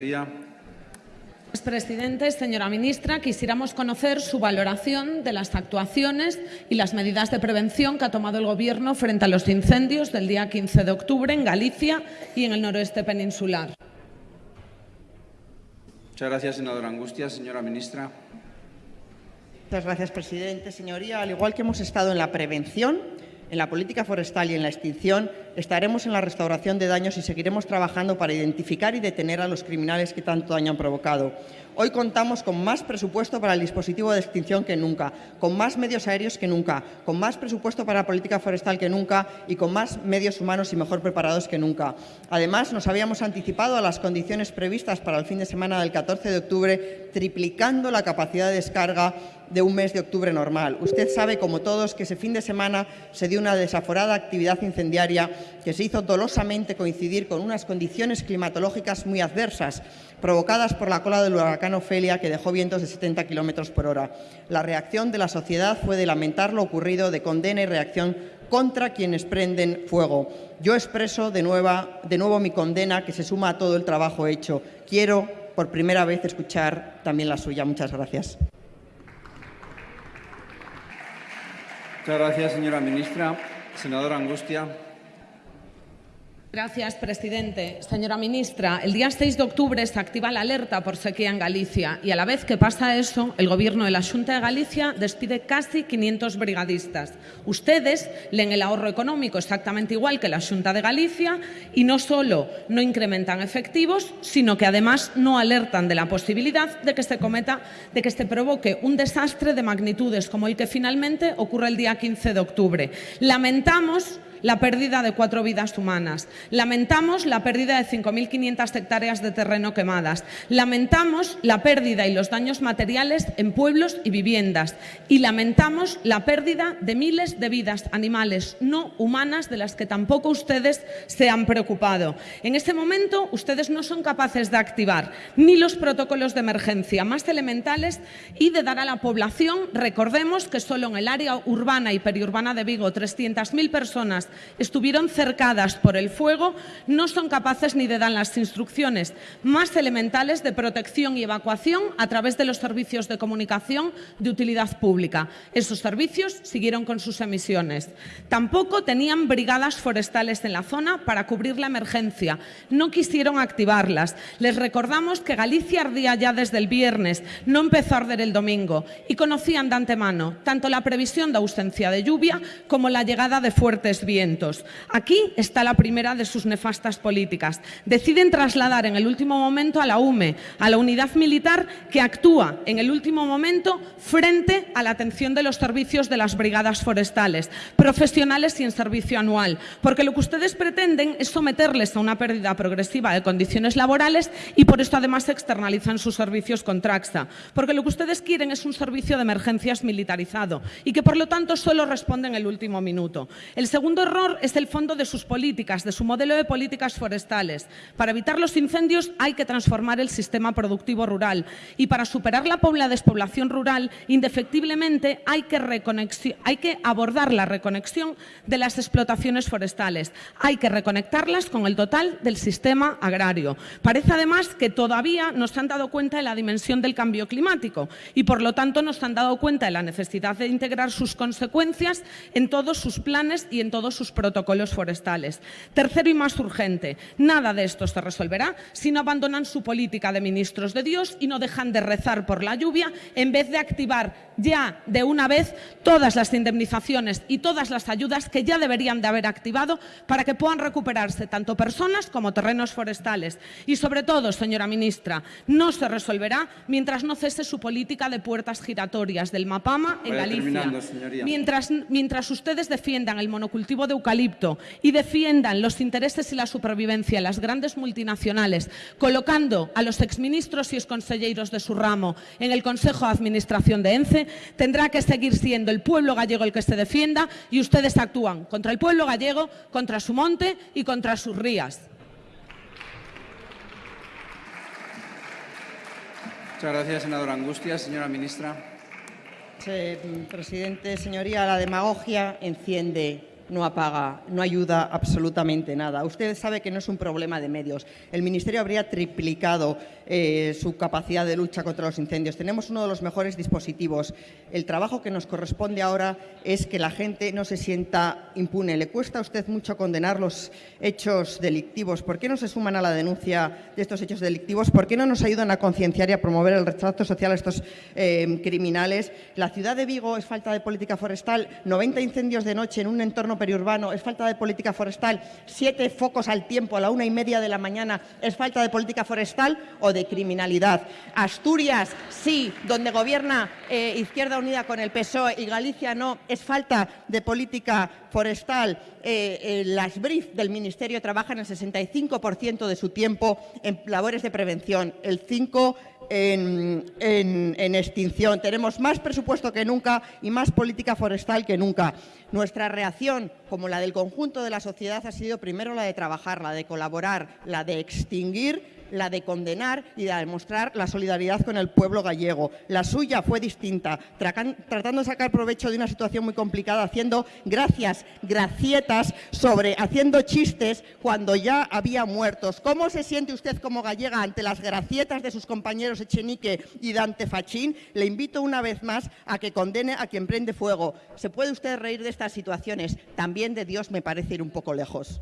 Señor presidente, señora ministra, quisiéramos conocer su valoración de las actuaciones y las medidas de prevención que ha tomado el Gobierno frente a los incendios del día 15 de octubre en Galicia y en el noroeste peninsular. Muchas gracias, senadora Angustia. Señora ministra. Muchas gracias, presidente. Señoría, al igual que hemos estado en la prevención, en la política forestal y en la extinción, estaremos en la restauración de daños y seguiremos trabajando para identificar y detener a los criminales que tanto daño han provocado. Hoy contamos con más presupuesto para el dispositivo de extinción que nunca, con más medios aéreos que nunca, con más presupuesto para la política forestal que nunca y con más medios humanos y mejor preparados que nunca. Además, nos habíamos anticipado a las condiciones previstas para el fin de semana del 14 de octubre, triplicando la capacidad de descarga de un mes de octubre normal. Usted sabe, como todos, que ese fin de semana se dio una desaforada actividad incendiaria que se hizo dolosamente coincidir con unas condiciones climatológicas muy adversas, provocadas por la cola del huracán Ofelia, que dejó vientos de 70 kilómetros por hora. La reacción de la sociedad fue de lamentar lo ocurrido, de condena y reacción contra quienes prenden fuego. Yo expreso de, nueva, de nuevo mi condena, que se suma a todo el trabajo hecho. Quiero, por primera vez, escuchar también la suya. Muchas gracias. Muchas gracias, señora ministra. Senadora Angustia. Gracias, presidente. Señora ministra, el día 6 de octubre se activa la alerta por sequía en Galicia y a la vez que pasa eso, el Gobierno de la Junta de Galicia despide casi 500 brigadistas. Ustedes leen el ahorro económico exactamente igual que la Junta de Galicia y no solo no incrementan efectivos, sino que además no alertan de la posibilidad de que se cometa, de que se provoque un desastre de magnitudes como el que finalmente ocurre el día 15 de octubre. Lamentamos la pérdida de cuatro vidas humanas. Lamentamos la pérdida de 5.500 hectáreas de terreno quemadas. Lamentamos la pérdida y los daños materiales en pueblos y viviendas. Y lamentamos la pérdida de miles de vidas animales no humanas de las que tampoco ustedes se han preocupado. En este momento ustedes no son capaces de activar ni los protocolos de emergencia más elementales y de dar a la población, recordemos que solo en el área urbana y periurbana de Vigo 300.000 personas estuvieron cercadas por el fuego, no son capaces ni de dar las instrucciones más elementales de protección y evacuación a través de los servicios de comunicación de utilidad pública. Esos servicios siguieron con sus emisiones. Tampoco tenían brigadas forestales en la zona para cubrir la emergencia. No quisieron activarlas. Les recordamos que Galicia ardía ya desde el viernes, no empezó a arder el domingo y conocían de antemano tanto la previsión de ausencia de lluvia como la llegada de fuertes vientos. Aquí está la primera de sus nefastas políticas. Deciden trasladar en el último momento a la UME, a la unidad militar que actúa en el último momento frente a la atención de los servicios de las brigadas forestales, profesionales y en servicio anual, porque lo que ustedes pretenden es someterles a una pérdida progresiva de condiciones laborales y por esto además externalizan sus servicios con Traxa, porque lo que ustedes quieren es un servicio de emergencias militarizado y que por lo tanto solo responde en el último minuto. El segundo error es el fondo de sus políticas, de su modelo de políticas forestales. Para evitar los incendios hay que transformar el sistema productivo rural y para superar la despoblación rural, indefectiblemente hay que, hay que abordar la reconexión de las explotaciones forestales. Hay que reconectarlas con el total del sistema agrario. Parece además que todavía no se han dado cuenta de la dimensión del cambio climático y por lo tanto no se han dado cuenta de la necesidad de integrar sus consecuencias en todos sus planes y en todos sus protocolos forestales. Tercero y más urgente, nada de esto se resolverá si no abandonan su política de ministros de Dios y no dejan de rezar por la lluvia en vez de activar ya de una vez todas las indemnizaciones y todas las ayudas que ya deberían de haber activado para que puedan recuperarse tanto personas como terrenos forestales. Y sobre todo, señora ministra, no se resolverá mientras no cese su política de puertas giratorias del MAPAMA en Galicia. Mientras, mientras ustedes defiendan el monocultivo de eucalipto y defiendan los intereses y la supervivencia de las grandes multinacionales, colocando a los exministros y exconselleiros de su ramo en el Consejo de Administración de ENCE, tendrá que seguir siendo el pueblo gallego el que se defienda y ustedes actúan contra el pueblo gallego, contra su monte y contra sus rías. Muchas gracias, senadora Angustia. Señora ministra. presidente, señoría, la demagogia enciende no apaga, no ayuda absolutamente nada. Usted sabe que no es un problema de medios. El Ministerio habría triplicado eh, su capacidad de lucha contra los incendios. Tenemos uno de los mejores dispositivos. El trabajo que nos corresponde ahora es que la gente no se sienta impune. Le cuesta a usted mucho condenar los hechos delictivos. ¿Por qué no se suman a la denuncia de estos hechos delictivos? ¿Por qué no nos ayudan a concienciar y a promover el rechazo social a estos eh, criminales? La ciudad de Vigo es falta de política forestal, 90 incendios de noche en un entorno periurbano es falta de política forestal, siete focos al tiempo a la una y media de la mañana es falta de política forestal o de criminalidad. Asturias, sí, donde gobierna eh, Izquierda Unida con el PSOE y Galicia no, es falta de política forestal. Eh, eh, las BRIF del Ministerio trabajan el 65% de su tiempo en labores de prevención, el 5% en, extinción. Tenemos más presupuesto que nunca y más política forestal que nunca. Nuestra reacción, como la del conjunto de la sociedad, ha sido primero la de trabajar, la de colaborar, la de extinguir la de condenar y de demostrar la solidaridad con el pueblo gallego. La suya fue distinta, tratando de sacar provecho de una situación muy complicada, haciendo gracias, gracietas, sobre, haciendo chistes cuando ya había muertos. ¿Cómo se siente usted como gallega ante las gracietas de sus compañeros Echenique y Dante Fachín? Le invito una vez más a que condene a quien prende fuego. ¿Se puede usted reír de estas situaciones? También de Dios me parece ir un poco lejos.